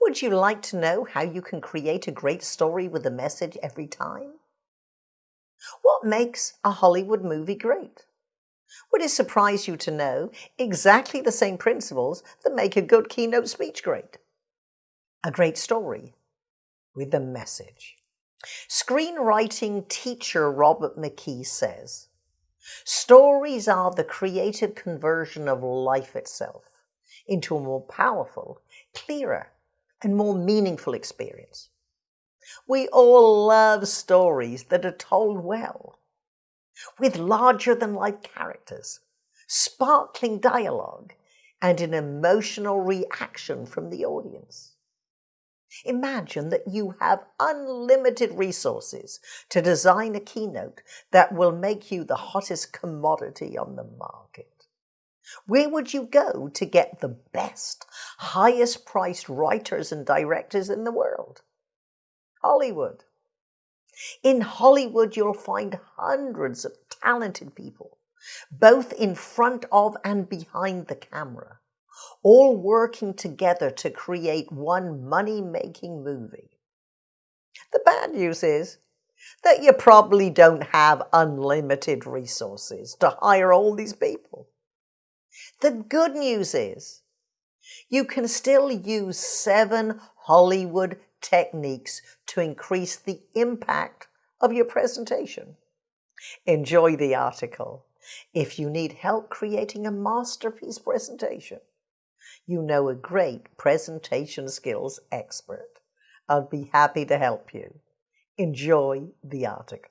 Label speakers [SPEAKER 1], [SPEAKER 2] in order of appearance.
[SPEAKER 1] Would you like to know how you can create a great story with a message every time? What makes a Hollywood movie great? Would it surprise you to know exactly the same principles that make a good keynote speech great? A great story with a message. Screenwriting teacher Robert McKee says, Stories are the creative conversion of life itself into a more powerful, clearer, and more meaningful experience. We all love stories that are told well, with larger than life characters, sparkling dialogue, and an emotional reaction from the audience. Imagine that you have unlimited resources to design a keynote that will make you the hottest commodity on the market. Where would you go to get the best, highest priced writers and directors in the world? Hollywood. In Hollywood, you'll find hundreds of talented people, both in front of and behind the camera, all working together to create one money making movie. The bad news is that you probably don't have unlimited resources to hire all these people. The good news is you can still use seven Hollywood techniques to increase the impact of your presentation. Enjoy the article. If you need help creating a masterpiece presentation, you know a great presentation skills expert. I'll be happy to help you. Enjoy the article.